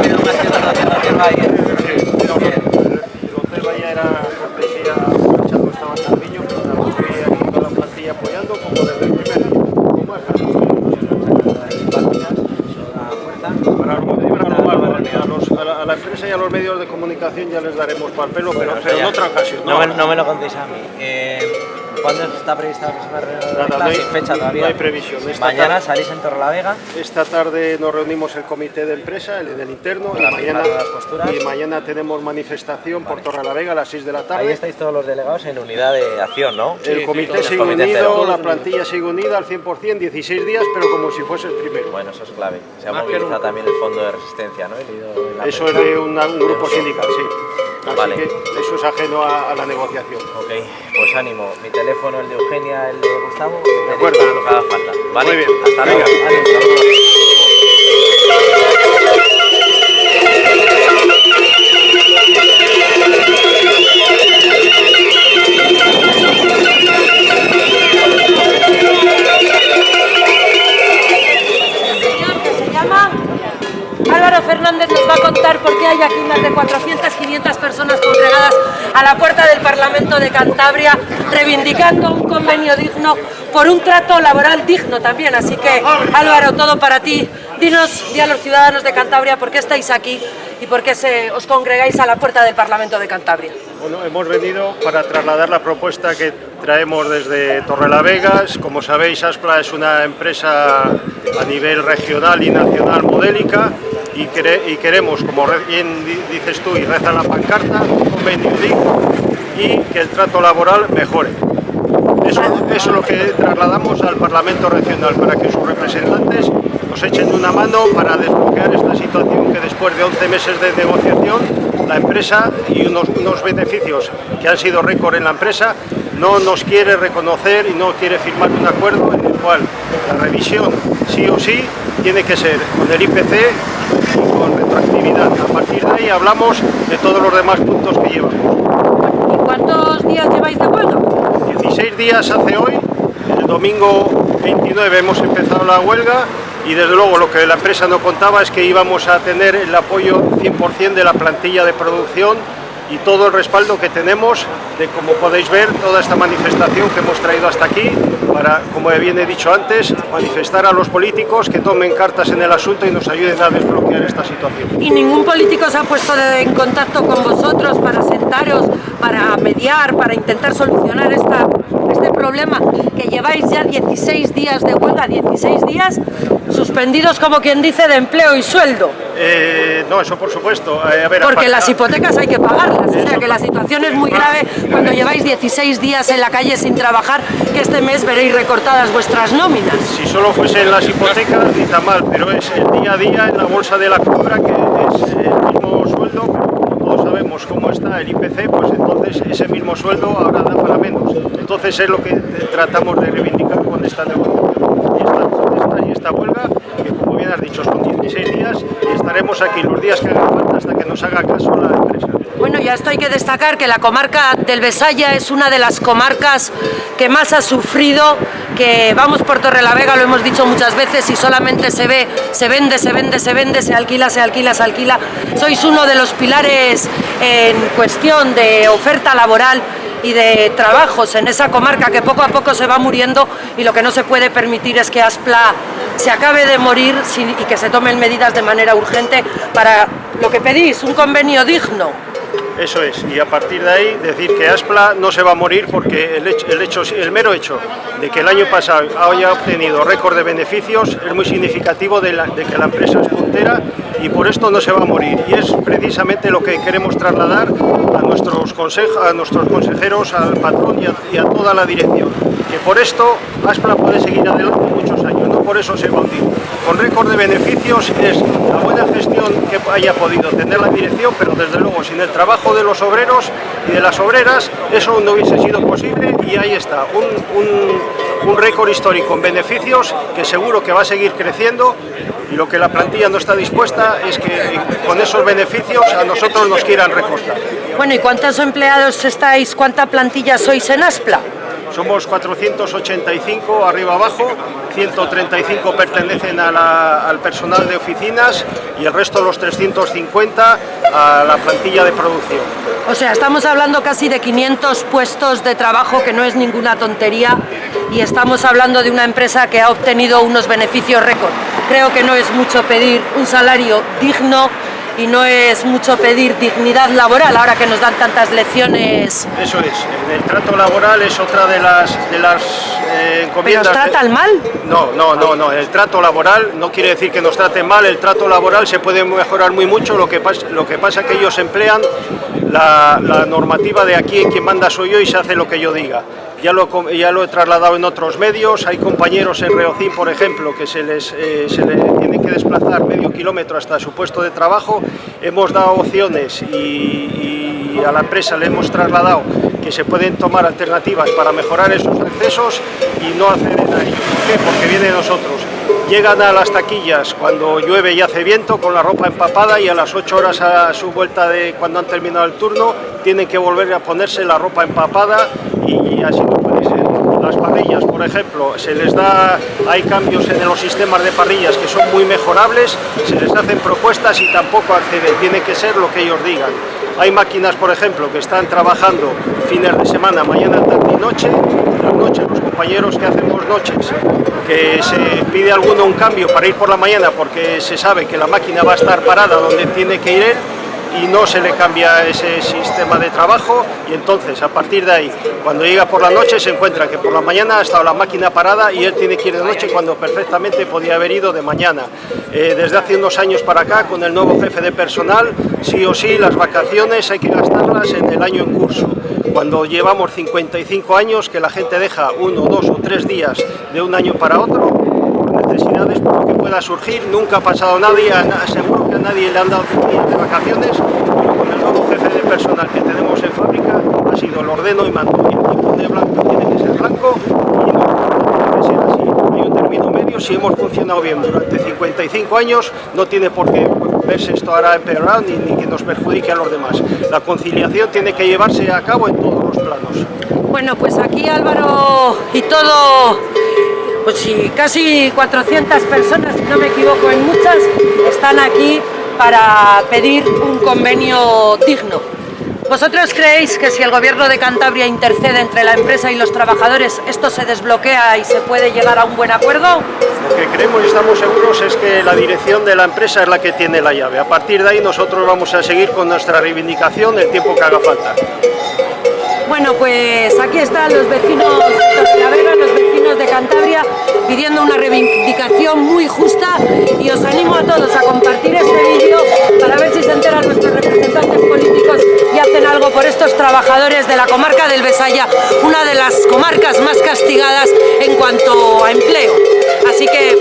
venido una hacienda, una hacienda aquí en Bahía. Sí, pero bien. Lo de era cortesía, Chaco estaba en Calviño, pero también estoy aquí toda la plantilla apoyando, como desde el primer día. A, la empresa y a los medios de comunicación ya les daremos papel, pero, bueno, o en otra ocasión. No, no, me, no me lo contéis a mí. Eh, ¿Cuándo está prevista la próxima reunión? No hay, fecha todavía. no hay previsión. Esta Mañana tarde- salís en Torrelavega. Esta tarde nos reunimos el comité de empresa, el del interno, y mañana, y mañana tenemos manifestación por Torrelavega a las 6 de la Ahí tarde. estáis todos los delegados en unidad de acción, ¿no? El comité sigue comité unido, la plantilla sigue unida al 100%, 16 días, pero como si fuese el primero. Bueno, eso es clave. Se ha movilizado también el fondo de resistencia, ¿no? Eso es de una- un grupo sindical, sí. Así Vale. que eso es ajeno a, a la negociación. Ok, pues ánimo. Mi teléfono, el de Eugenia, el de Gustavo. De acuerdo. Lo que haga falta. ¿vale? Muy bien. Hasta luego. Álvaro Fernández nos va a contar por qué hay aquí más de 400, 500 personas congregadas a la puerta del Parlamento de Cantabria reivindicando un convenio digno por un trato laboral digno también. Así que Álvaro, todo para ti. Dinos, di a los ciudadanos de Cantabria por qué estáis aquí y por qué se, os congregáis a la puerta del Parlamento de Cantabria. Bueno, hemos venido para trasladar la propuesta que traemos desde Torrelavega. Como sabéis, Aspla es una empresa a nivel regional y nacional modélica y, quere- y queremos, como bien di- dices tú y reza la pancarta, un convenio y que el trato laboral mejore. Eso, eso es lo que trasladamos al Parlamento Regional para que sus representantes nos echen una mano para desbloquear esta situación que después de 11 meses de negociación la empresa y unos, unos beneficios que han sido récord en la empresa no nos quiere reconocer y no quiere firmar un acuerdo en el cual la revisión sí o sí tiene que ser con el IPC retroactividad. A partir de ahí hablamos de todos los demás puntos que llevamos. ¿Y cuántos días lleváis de huelga? 16 días hace hoy, el domingo 29 hemos empezado la huelga y desde luego lo que la empresa no contaba es que íbamos a tener el apoyo 100% de la plantilla de producción y todo el respaldo que tenemos de, como podéis ver, toda esta manifestación que hemos traído hasta aquí para, como bien he dicho antes, manifestar a los políticos que tomen cartas en el asunto y nos ayuden a desbloquear esta situación. ¿Y ningún político se ha puesto en contacto con vosotros para sentaros, para mediar, para intentar solucionar este problema que lleváis ya 16 días de huelga, 16 días suspendidos como quien dice de empleo y sueldo? Eh, no, eso por supuesto. Eh, a ver, Porque las hipotecas hay que pagarlas, o sea que la situación es muy grave cuando lleváis 16 días en la calle sin trabajar, que este mes veréis recortadas vuestras nóminas. Si solo fuesen las hipotecas, ni tan mal, pero es el día a día en la bolsa de la compra que es el mismo sueldo, pero como todos sabemos cómo está el IPC, pues entonces ese mismo sueldo ahora da para menos. Entonces es lo que tratamos de reivindicar con esta negociación. Y esta, esta- y esta huelga, que como bien has dicho son 16 días y estaremos aquí los días que haga falta hasta que nos haga caso la empresa. Bueno, ya esto hay que destacar que la comarca del Besaya es una de las comarcas que más ha sufrido, que vamos por Torrelavega, lo hemos dicho muchas veces, y solamente se ve, se vende, se vende, se vende, se alquila, se alquila, se alquila. Sois uno de los pilares en cuestión de oferta laboral y de trabajos en esa comarca que poco a poco se va muriendo y lo que no se puede permitir es que Aspla se acabe de morir y que se tomen medidas de manera urgente para lo que pedís, un convenio digno. Eso es, y a partir de ahí decir que Aspla no se va a morir porque el, hecho, el, mero hecho de que el año pasado haya obtenido récord de beneficios es muy significativo de, que la empresa es puntera y por esto no se va a morir. Y es precisamente lo que queremos trasladar a nuestros, consejo- a nuestros consejeros, al patrón y a, toda la dirección. Que por esto Aspla puede seguir adelante muchos por eso se hundir. Con récord de beneficios es la buena gestión que haya podido tener la dirección, pero desde luego sin el trabajo de los obreros y de las obreras eso no hubiese sido posible y ahí está, un, un- un récord histórico en beneficios que seguro que va a seguir creciendo y lo que la plantilla no está dispuesta es que con esos beneficios a nosotros nos quieran recortar. Bueno, ¿y cuántos empleados estáis, cuánta plantilla sois en Aspla? Somos 485 arriba abajo, 135 pertenecen al personal de oficinas y el resto, los 350, a la plantilla de producción. O sea, estamos hablando casi de 500 puestos de trabajo, que no es ninguna tontería, y estamos hablando de una empresa que ha obtenido unos beneficios récord. Creo que no es mucho pedir un salario digno y no es mucho pedir dignidad laboral ahora que nos dan tantas lecciones. Eso es, el trato laboral es otra de las, de las eh, encomiendas... ¿Pero nos tratan mal? No, no, no, no, el trato laboral no quiere decir que nos traten mal, el trato laboral se puede mejorar muy mucho, lo que, pasa, lo que pasa es que ellos emplean la, la normativa de aquí en quien manda soy yo y se hace lo que yo diga ya lo, ya lo he trasladado en otros medios, hay compañeros en Reocín, por ejemplo, que se les, eh, se tienen que desplazar medio kilómetro hasta su puesto de trabajo, hemos dado opciones y, a la empresa le hemos trasladado que se pueden tomar alternativas para mejorar esos accesos y no acceden a. ¿Por qué? Porque viene de nosotros. Llegan a las taquillas cuando llueve y hace viento con la ropa empapada y a las 8 horas a su vuelta de cuando han terminado el turno tienen que volver a ponerse la ropa empapada y así no puede ser. Las parrillas, por ejemplo, se les da, hay cambios en los sistemas de parrillas que son muy mejorables, se les hacen propuestas y tampoco acceden, tiene que ser lo que ellos digan. Hay máquinas, por ejemplo, que están trabajando fines de semana, mañana, tarde y noche, las noches, los compañeros que hacemos noches, que se pide alguno un cambio para ir por la mañana porque se sabe que la máquina va a estar parada donde tiene que ir él, y no se le cambia ese sistema de trabajo y entonces a partir de ahí cuando llega por la noche se encuentra que por la mañana ha estado la máquina parada y él tiene que ir de noche cuando perfectamente podía haber ido de mañana. Eh, desde hace unos años para acá con el nuevo jefe de personal sí o sí las vacaciones hay que gastarlas en el año en curso. Cuando llevamos 55 años que la gente deja uno, dos o tres días de un año para otro por necesidades por lo que pueda surgir, nunca ha pasado nadie, seguro que a nadie le han dado vacaciones, pero con el nuevo jefe de personal que tenemos en fábrica ha sido el ordeno y mando, y el tipo de blanco tiene que ser blanco y no puede ser así. Hay un término medio, si hemos funcionado bien durante 55 años, no tiene por qué verse esto ahora empeorado ni, ni que nos perjudique a los demás. La conciliación tiene que llevarse a cabo en todos los planos. Bueno, pues aquí Álvaro y todo pues sí, casi 400 personas, si no me equivoco en muchas, están aquí para pedir un convenio digno. ¿Vosotros creéis que si el gobierno de Cantabria intercede entre la empresa y los trabajadores, esto se desbloquea y se puede llegar a un buen acuerdo? Lo que creemos y estamos seguros es que la dirección de la empresa es la que tiene la llave. A partir de ahí nosotros vamos a seguir con nuestra reivindicación el tiempo que haga falta. Bueno, pues aquí están los vecinos de La Vega, los vecinos de Cantabria, pidiendo una reivindicación muy justa y os animo a todos a compartir este vídeo para ver si se enteran nuestros representantes políticos y hacen algo por estos trabajadores de la comarca del Besaya, una de las comarcas más castigadas en cuanto a empleo. Así que